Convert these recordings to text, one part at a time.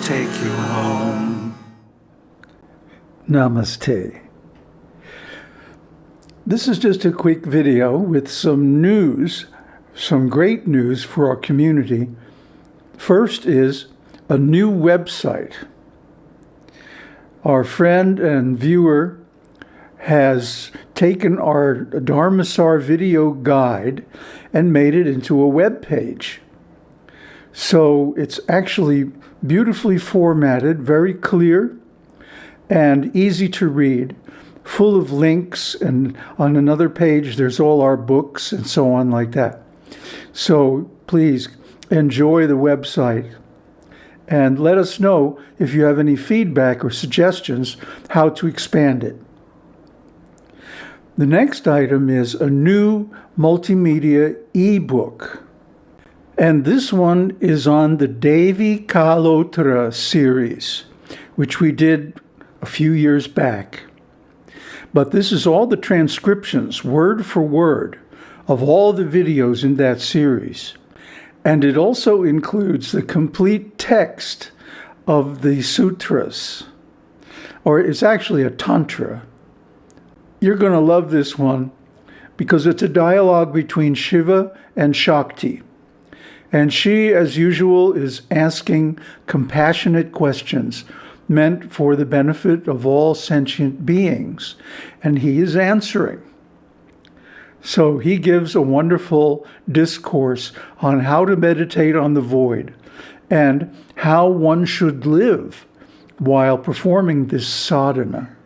you home. Namaste. This is just a quick video with some news, some great news for our community. First is a new website. Our friend and viewer has taken our Dharmasar video guide and made it into a web page. So it's actually beautifully formatted, very clear, and easy to read, full of links. And on another page, there's all our books and so on like that. So please enjoy the website and let us know if you have any feedback or suggestions how to expand it. The next item is a new multimedia ebook. And this one is on the Devi Kalottara series, which we did a few years back. But this is all the transcriptions, word for word, of all the videos in that series. And it also includes the complete text of the sutras, or it's actually a tantra. You're going to love this one because it's a dialogue between Shiva and Shakti. And she, as usual, is asking compassionate questions meant for the benefit of all sentient beings. And he is answering. So he gives a wonderful discourse on how to meditate on the void and how one should live while performing this sadhana.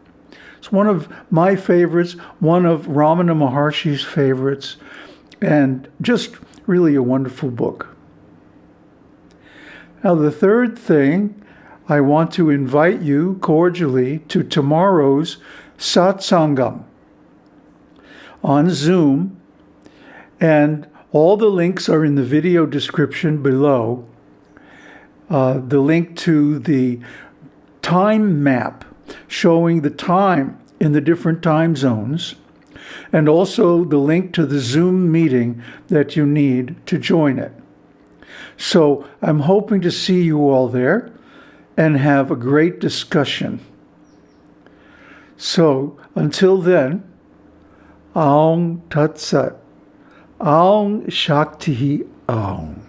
It's one of my favorites, one of Ramana Maharshi's favorites, and just really a wonderful book. Now, the third thing, I want to invite you cordially to tomorrow's satsangam on Zoom, and all the links are in the video description below. Uh, the link to the time map showing the time in the different time zones, and also the link to the Zoom meeting that you need to join it. So I'm hoping to see you all there and have a great discussion. So until then, Aum Tat Sat, Aum Shakti Aum.